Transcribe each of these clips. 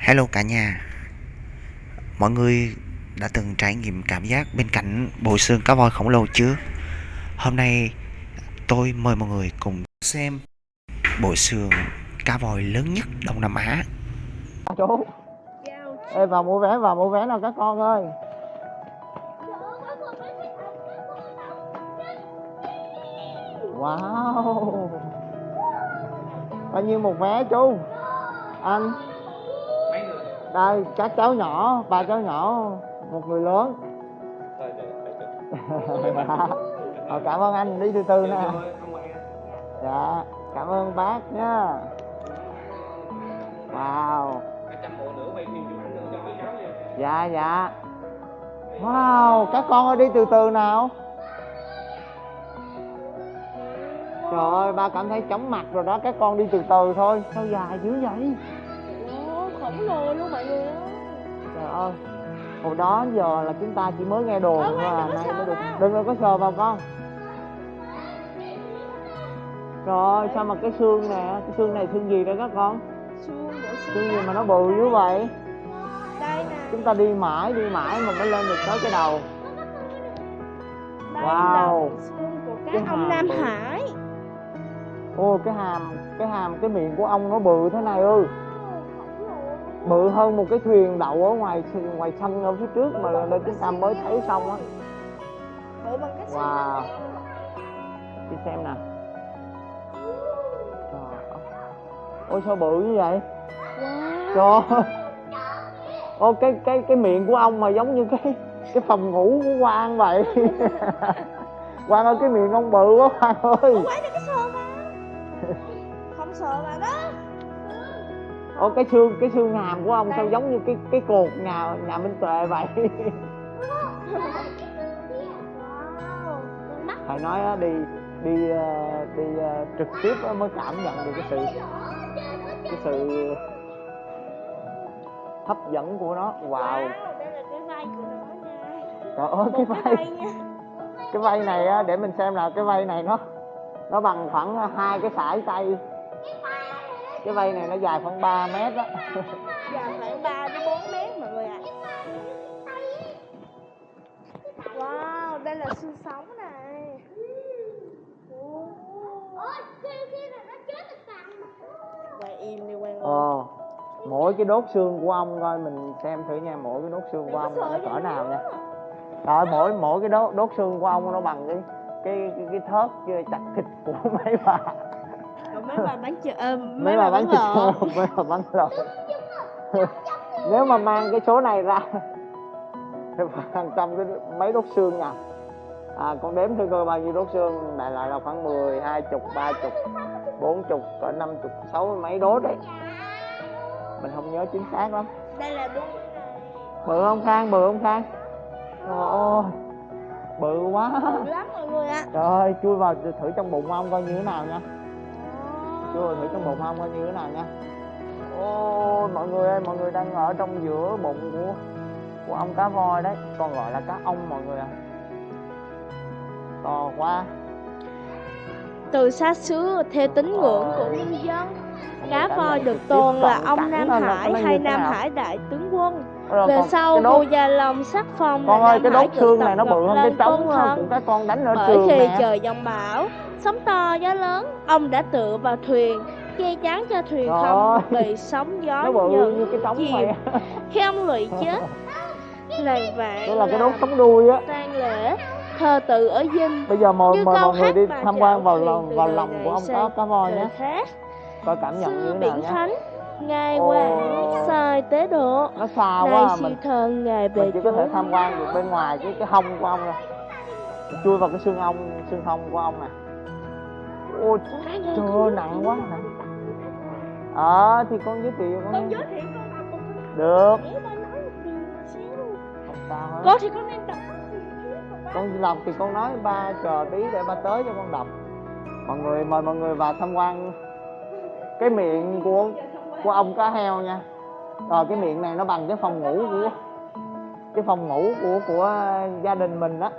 Hello cả nhà. Mọi người đã từng trải nghiệm cảm giác bên cạnh bộ xương cá voi khổng lồ chưa? Hôm nay tôi mời mọi người cùng xem bộ xương cá voi lớn nhất Đông Nam Á. Chú. Ê, vào mua vé, vào mua vé nào các con ơi. Wow. Bao nhiêu một vé, chú? Anh. Đây các cháu nhỏ Ba cháu nhỏ Một người lớn. Ờ, Cảm ơn anh đi từ từ nè. Dạ Cảm ơn bác nhá. Wow. Dạ dạ. Wow các con ơi đi từ từ nào. Trời ơi ba cảm thấy chóng mặt rồi đó Các con đi từ từ thôi. Sao dài dữ vậy Khổng lồ luôn mọi người ơi Trời ơi Hồi đó giờ là chúng ta chỉ mới nghe đồn Ờ, thôi à đừng có Nay sờ mới được. Đừng có sờ vào con Trời ơi sao mà cái xương nè Cái xương này xương gì đây các con Xương gì mà nó bự như vậy Đây nè Chúng ta đi mãi đi mãi mà mới lên được tới cái đầu Đây Wow. là xương của Cái cá ông Nam bự. Hải Ô cái hàm Cái hàm cái miệng của ông nó bự thế này ư luôn. Bự hơn một cái thuyền đậu ở ngoài ngoài sân ở phía trước mà đây chúng ta mới thấy xong á. Cái Wow. đi xem nè Trời ôi sao bự như vậy? Wow trời ơi. ô cái cái cái miệng của ông mà giống như cái cái phòng ngủ của quan vậy. Quan ơi cái miệng ông bự quá quan ơi. Không phải là cái sờ vào Không sờ vào đó ô cái xương cái xương hàm của ông sao giống như cái cái cột nhà nhà minh tuệ vậy? Phải nói đi đi ờ, đi ờ, trực tiếp mới cảm nhận được cái sự cái sự hấp dẫn của nó. Wow. là trời ơi cái vai cái vai này á để mình xem nào cái vai này nó nó bằng khoảng hai cái sải tay cái vai này nó dài khoảng 3 mét á. Dài khoảng 3 đến 4 mét mọi người ạ. Wow Đây là xương sống này. Quay im đi quay ờ mỗi cái đốt xương của ông coi mình xem thử nha mỗi cái đốt xương của ông nó cỡ nào nha. Rồi mỗi mỗi cái đốt đốt xương của ông nó bằng cái cái cái, cái thớt chặt thịt của mấy bà mấy bà bán chợ ờ, mấy bà bán thịt lợn. mấy bà bán lợn nếu mà mang cái số này ra hàng trăm cái mấy đốt xương nha. À con đếm thử coi bao nhiêu đốt xương đại loại là khoảng 10, 20, 30, 40, cỡ 50, 60 mấy đốt đấy. Mình không nhớ chính xác lắm. Đây là đúng bự không khang? Bự không khang? Trời ơi bự quá. Bự lắm mọi người ạ. Trời ơi chui vào thử trong bụng ông coi như thế nào nha chui người thử trong bụng ông coi như thế nào nha. Ôi mọi người ơi, mọi người đang ở trong giữa bụng của của ông cá voi đấy. Còn gọi là cá ông mọi người ạ. To quá. Từ xa xưa theo tín ngưỡng của nhân dân. Cá voi được tôn là ông Nam Hải hay Nam? Hải đại tướng quân? Rồi Về sau cái vua Gia Long sắc phong con ơi cái đốt xương tập này nó bự hơn cái trống của các con đánh ở Bởi trường khi trời giông bão Sóng to gió lớn Ông đã tựa vào thuyền Che chắn cho thuyền Trời không bị sóng gió nhận cái chìm. Khi ông lụy chết Làng vạn đây là cái đốt sống đuôi á. tang lễ thờ tự ở dinh. Bây giờ mời mời mọi người đi tham quan vào lòng vào lòng của ông sang cá voi nhé coi cảm nhận như thế nào nhé thánh ngài hoàng sai tế độ. Nó xa nay quá à, siêu mình thần ngài về mình chỉ có thể tham quan được bên ngoài cái cái hông của ông thôi chui vào cái xương ông xương hông của ông nè. Ôi trời ơi nặng quá nặng. Ờ thì con giới thiệu con con giới thiệu con được. Con thì con nên đọc con đọc thì con nói ba chờ tí để ba tới cho con đọc. Mọi người mời mọi người vào tham quan cái miệng của của ông cá heo nha. Rồi cái miệng này nó bằng cái phòng ngủ của cái phòng ngủ của của gia đình mình đó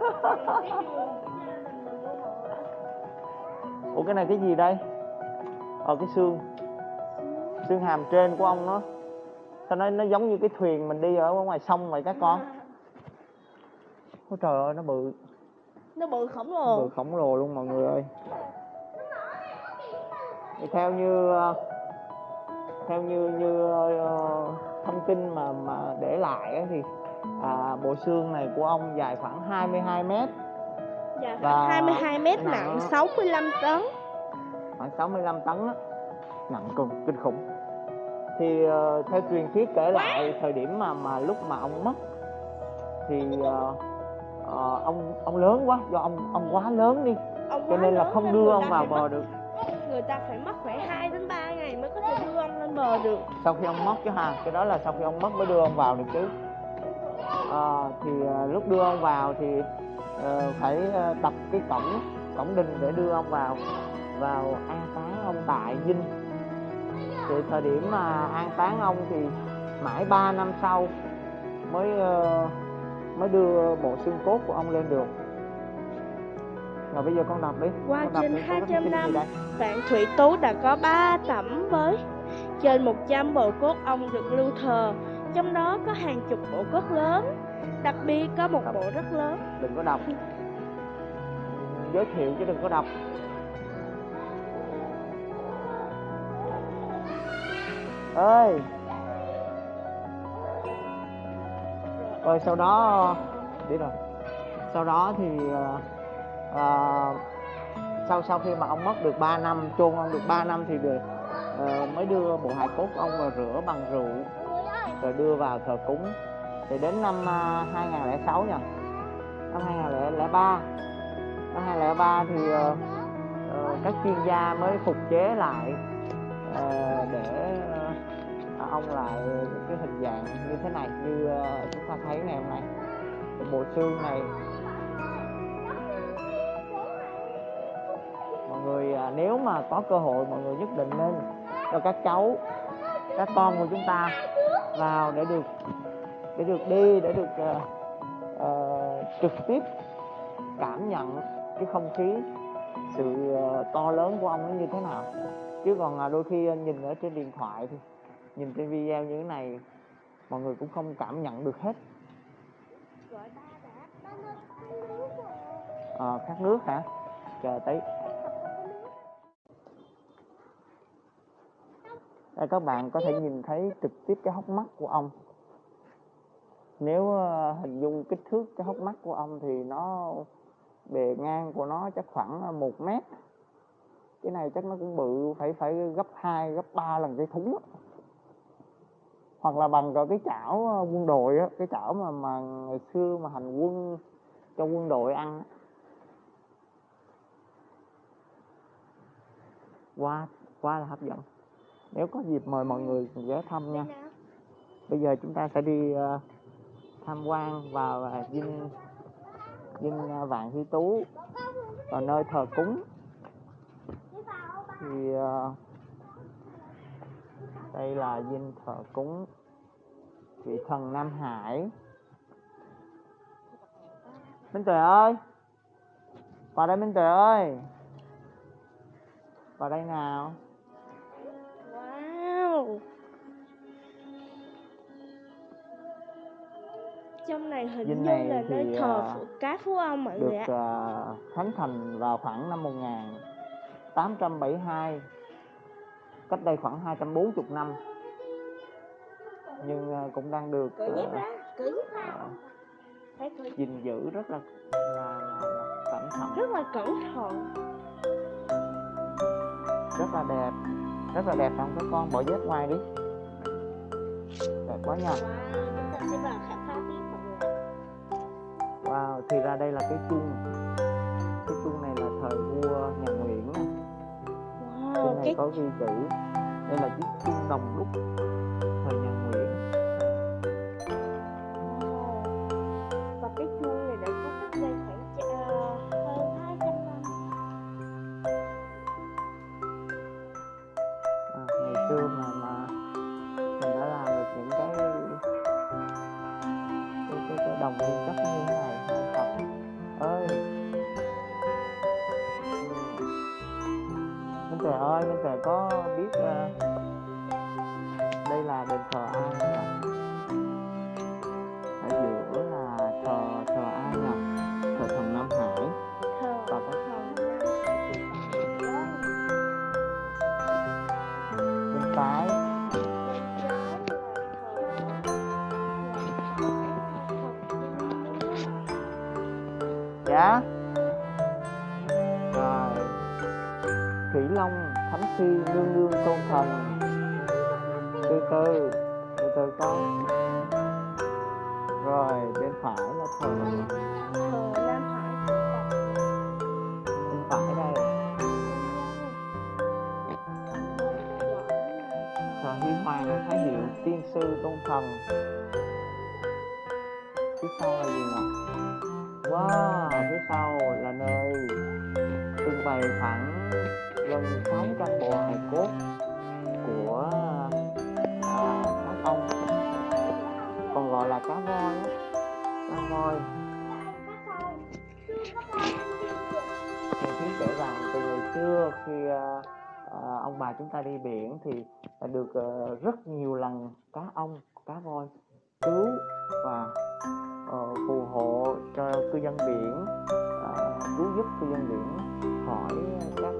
ủa cái này cái gì đây? Ờ cái xương. Xương hàm trên của ông nó sao nó nó giống như cái thuyền mình đi ở ngoài sông vậy các con? Ôi trời ơi nó bự. Nó bự khổng lồ. Bự khổng lồ luôn mọi người ơi thì theo như ờ, theo như như ờ, thông tin mà mà để lại thì à, bộ xương này của ông dài khoảng 22 mét. Dạ Và khoảng 22 mét nặng- nặng 65 tấn. Khoảng 65 tấn á. Nặng cực kinh khủng. Thì ờ, theo truyền thuyết kể lại thời điểm mà mà lúc mà ông mất thì ờ, ờ, ông ông lớn quá do ông ông quá lớn đi. Ông cho nên là không đưa ông vào bờ được người ta phải mất khoảng 2 đến 3 ngày mới có thể đưa ông lên bờ được. Sau khi ông mất chứ ha cái đó là sau khi ông mất mới đưa ông vào được chứ. À, thì ờ, lúc đưa ông vào thì uh, phải đập tập cái cổng cổng đình để đưa ông vào vào an táng ông tại dinh thì thời điểm mà an táng ông thì mãi 3 năm sau mới uh, mới đưa bộ xương cốt của ông lên được rồi bây giờ con đọc đi. Qua con đọc trên đi, con có thông 200 tin gì năm. Vạn Thủy Tú đã có 3 tẩm với trên 100 bộ cốt ông được lưu thờ, trong đó có hàng chục bộ cốt lớn, đặc biệt có một bộ rất lớn. đừng có đọc. Giới thiệu chứ đừng có đọc. Ơi rồi sau đó đi rồi. Sau đó thì ờ, sau sau khi mà ông mất được 3 năm chôn ông được 3 năm thì được ờ, mới đưa bộ hài cốt ông vào rửa bằng rượu rồi đưa vào thờ cúng. Thì đến năm à, uh, 2006 nha năm 2003 năm 2003 thì ờ, ờ, các chuyên gia mới phục chế lại ờ, để ờ, ông lại cái hình dạng như thế này như chúng ta thấy ngày hôm nay. Bộ xương này người à, nếu mà có cơ hội mọi người nhất định nên cho các cháu các con của chúng ta vào để được để được đi để được ờ, ờ, trực tiếp cảm nhận cái không khí sự ờ, to lớn của ông nó như thế nào. Chứ còn à, đôi khi anh nhìn ở trên điện thoại thì nhìn trên video như thế này mọi người cũng không cảm nhận được hết. Ờ, khát nước hả? Chờ tí đây các bạn có thể nhìn thấy trực tiếp cái hốc mắt của ông nếu ờ, hình dung kích thước cái hốc mắt của ông thì nó bề ngang của nó chắc khoảng ờ, một mét cái này chắc nó cũng bự phải phải gấp 2, gấp 3 lần cái thúng đó. hoặc là bằng cái chảo ờ, quân đội đó, cái chảo mà mà ngày xưa mà hành quân cho quân đội ăn á. quá quá là hấp dẫn nếu có dịp mời mọi người ghé thăm nha. Bây giờ chúng ta sẽ đi ờ, tham quan vào ờ, dinh dinh ờ, vạn hy tú, vào nơi thờ cúng. Thì đây là dinh thờ cúng vị thần nam hải. Minh tuệ ơi! Vào đây minh tuệ ơi! Vào đây nào? Trong này hình Dinh như này là nơi thờ à, phụ cá phú ông mọi được người ạ. ờ, khánh thành vào khoảng năm 1872 cách đây khoảng 240 năm. Nhưng ờ, cũng đang được Cởi dép ờ, ra, cởi dép ra. Phải cởi gìn giữ rất là là, là, là cẩn thận. Rất là cẩn thận. Rất là đẹp rất là đẹp. Không các con bỏ dép ngoài đi. Đẹp quá nha. Wow, wow thì ra đây là cái chuông cái chuông này là thời vua nhà Nguyễn. Wow, trên này cái có ghi chữ. Đây là chiếc chuông đồng lúc thủy long thánh khi nương nương tôn thần. Từ từ từ từ con rồi bên phải là thờ. Thờ Nam Hải. Bên phải đây. Thờ huy hoàng thái hiệu tiên sư tôn thần. Phía sau là gì nè wow phía sau là nơi trưng bày khoảng gần 600 bộ hài cốt của à, cá ông còn gọi là cá voi á cá voi Mình biết kể rằng từ ngày xưa khi à, à, ông bà chúng ta đi biển thì đã được à, rất nhiều lần cá ong cá voi cứu và ờ, phù hộ cho cư dân biển ờ, cứu giúp cư dân biển khỏi các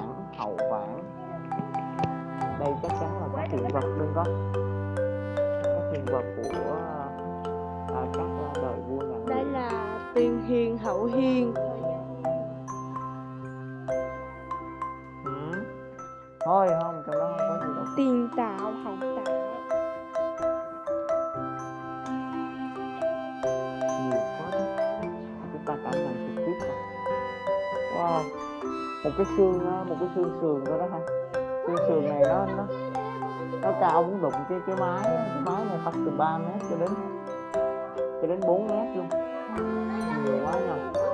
tiền vãn hậu vãn đây chắc chắn là các hiện vật đừng có các hiện vật của à, các à, đời vua nhà đây là tiền hiền hậu hiền. Ừ. thôi không một cái xương một cái xương sườn đó đó ha. Xương sườn này nó nó nó cao muốn đụng cái cái mái cái mái này phát từ 3 mét cho đến cho đến 4 mét luôn. Nhiều quá nha.